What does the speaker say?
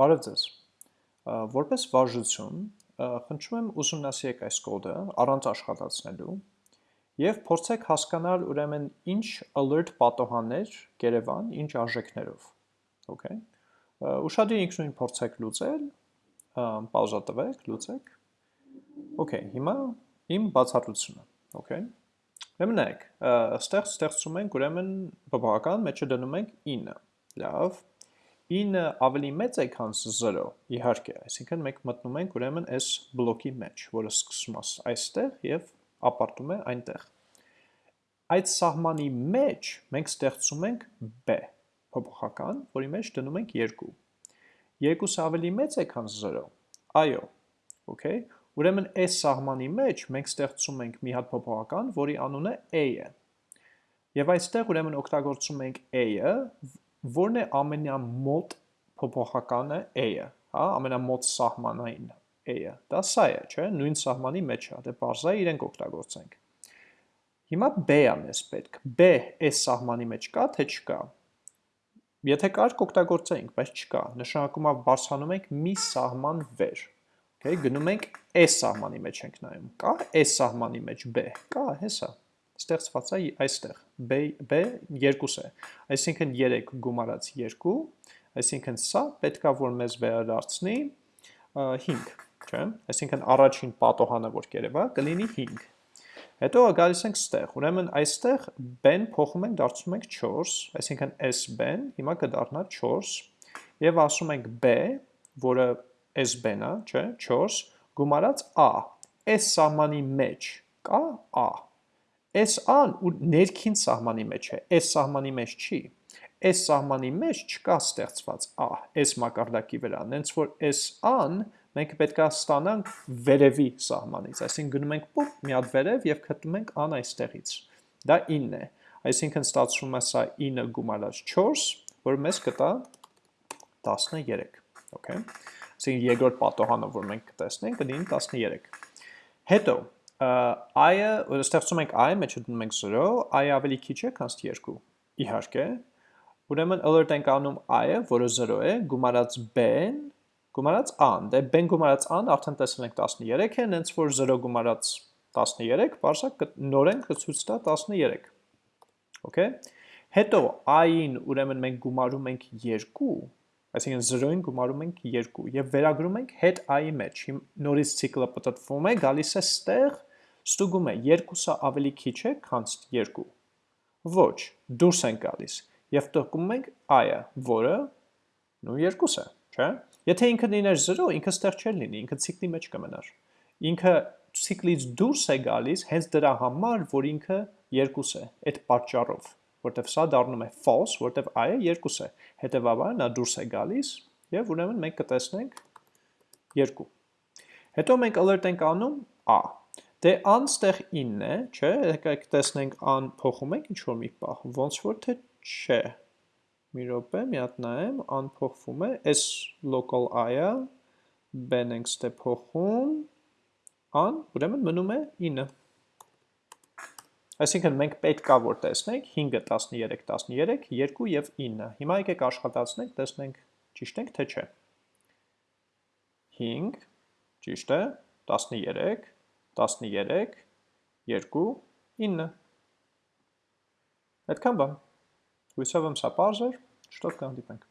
Բարև ձեզ։ Որպես վարժություն, խնդրում եմ ուսումնասիրեք այս կոդը առանց աշխատացնելու եւ փորձեք հասկանալ ուրեմն ինչ alert պատոհաններ կերևան, ինչ արժեքներով։ Okay։ Ուշադրի ինքնույն փորձեք լուծել, պաուզա տվեք, լուծեք։ Okay, հիմա իմ բացատրությունը, okay։ Ուրեմն նայեք, ստեղ ստեղծում ենք ուրեմն բավական մեջը դնում ենք 9։ Լավ, 9 ավելի մեծ է, քան 0, իհարկե, այսինքն մենք մտնում ենք ուրեմն այս բլոկի մեջ, որը սկսում է այստեղ եւ ապարտում է այնտեղ։ Այդ սահմանի մեջ մենք ստեղծում ենք b փոփոխական, որի մեջ դնում ենք 2։ 2-ը ավելի մեծ է, քան 0։ Այո։ Okay։ Ուրեմն այս սահմանի մեջ մենք ստեղծում ենք մի հատ փոփոխական, որի անունը a-ը։ Եվ այստեղ ուրեմն օգտագործում ենք a-ը, որն է ամենամոտ փոփոխականը a-ը, հա, ամենամոտ սահմանային a-ը։ Դա սա է, չէ՞, նույն սահմանի մեջ է, դե բարձա իրենք օգտագործենք։ Հիմա b-ը մեզ պետք։ b այս սահմանի մեջ կա, թե չկա։ Եթե կար կօգտագործեինք, բայց չկա։ Նշանակում է բարձրանում ենք մի սահման վեր։ Okay, գնում ենք այս սահմանի մեջ ենք նայում։ Կա այս սահմանի մեջ b։ Կա, հեսա ստեղծված է այստեղ, b, b 2 է, այսինքն 3 գումարած 2, այսինքն սա պետքա որ մեզ վերադարձնի 5, չէ, այսինքն առաջին պատոհանը որ կերևա կլինի 5, հետո գալիս ենք ստեղ, ուրեմն այստեղ b-ն փոխում ենք դարձնում ենք 4, այսինքն s b-ն հիմա կդառնա 4, և ասում ենք b, որը s է, չէ, 4, գումարած a, s սահմանի մեջ կա a, ան ու ներքին սահմանի մեջ է, այս սահմանի մեջ չի, այս սահմանի մեջ չկա ստեղծված ա, այս մակարդակի վրա, նենց որ ան մենք պետք է ստանանք վերևի սահմանից, այսինքն գնում ենք պոպ մի հատ վերև եւ գտնում ենք ան այստեղից։ Դա 9 է, այսինքն ստացվում է սա 9 գումարած 4, որը մեզ կտա 13, okay։ Այսինքն երկրորդ պատոհանը, որ մենք կտեսնենք, կլինի 13։ Հետո i-ը, որ ստեղծում ենք i, մեջը դնում ենք 0, i-ը ավելի քիչ է, քան 2։ Իհարկե։ Ուրեմն alert ենք անում i-ը, որը 0 է, գումարած b-ն, գումարած a-ն։ Դե b-ն գումարած a-ն արդեն տեսել ենք 13 է, հենց որ 0 գումարած 13, բարձակ նորեն կցույց տա 13։ Okay։ Հետո i-ին ուրեմն մենք գումարում ենք 2, այսինքն 0-ին գումարում ենք 2 եւ վերագրում ենք հետ i-ի մեջ։ Նորից ցիկլը պատտվում է, գալիս է ստեղ ստուգում է երկուսը ավելի քիչ է, քան 2։ Ոչ, դուրս են գալիս եւ տկում ենք i-ը, որը նույն երկուս է, չէ՞։ Եթե ինքը լիներ 0, ինքը ստեղ չէր լինի, ինքը ցիկլի մեջ կմնար։ Ինքը ցիկլից դուրս է գալիս հենց դրա համար, որ ինքը երկուս է, այդ պատճառով, որտեվ սա դառնում է false, որտեվ i-ը երկուս է։ Հետևաբար նա դուրս է գալիս եւ ուրեմն մենք կտեսնենք 2։ Հետո մենք alert ենք անում a Դե ան ստեղ 9 է, չէ, եկեք տեսնենք ան փոխում ենք ինչ-որ մի պահ, ոնց որ թե չէ, մի ռոպե, մի հատ նայեմ, ան փոխվում է, այս local i-ը, b-ն ենք ստե փոխում, ան, ուրեմն մնում է 9։ Այսինքն մենք պետք է որ տեսնենք 5-ը 13, 13, 2 և 9։ Հիմա եկեք աշխատացնենք, տեսնենք ճիշտ ենք թե չէ։ 5, ճիշտ է, 13, 13, 2, 9։ Այդքան բան։ Հույսով եմ սա պարզ էր, շտոտ կհանդիպենք։